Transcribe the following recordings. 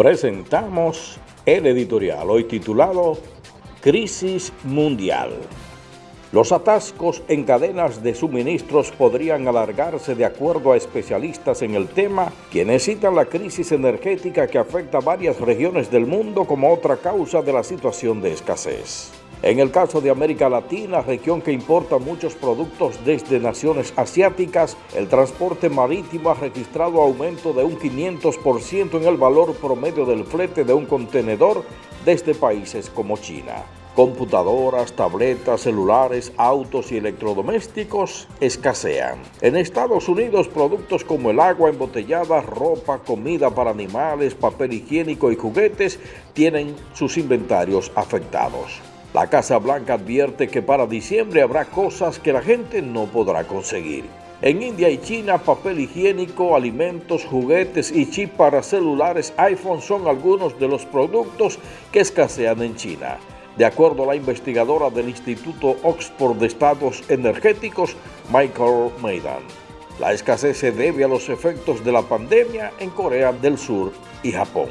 Presentamos el editorial hoy titulado Crisis Mundial. Los atascos en cadenas de suministros podrían alargarse de acuerdo a especialistas en el tema, quienes citan la crisis energética que afecta a varias regiones del mundo como otra causa de la situación de escasez. En el caso de América Latina, región que importa muchos productos desde naciones asiáticas, el transporte marítimo ha registrado aumento de un 500% en el valor promedio del flete de un contenedor desde países como China. Computadoras, tabletas, celulares, autos y electrodomésticos escasean. En Estados Unidos, productos como el agua embotellada, ropa, comida para animales, papel higiénico y juguetes tienen sus inventarios afectados. La Casa Blanca advierte que para diciembre habrá cosas que la gente no podrá conseguir. En India y China, papel higiénico, alimentos, juguetes y chip para celulares iPhone son algunos de los productos que escasean en China de acuerdo a la investigadora del Instituto Oxford de Estados Energéticos, Michael Maidan. La escasez se debe a los efectos de la pandemia en Corea del Sur y Japón.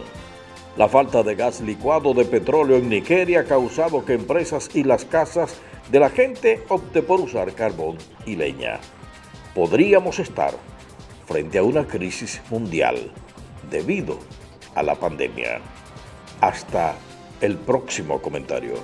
La falta de gas licuado de petróleo en Nigeria ha causado que empresas y las casas de la gente opte por usar carbón y leña. Podríamos estar frente a una crisis mundial debido a la pandemia. Hasta el próximo comentario.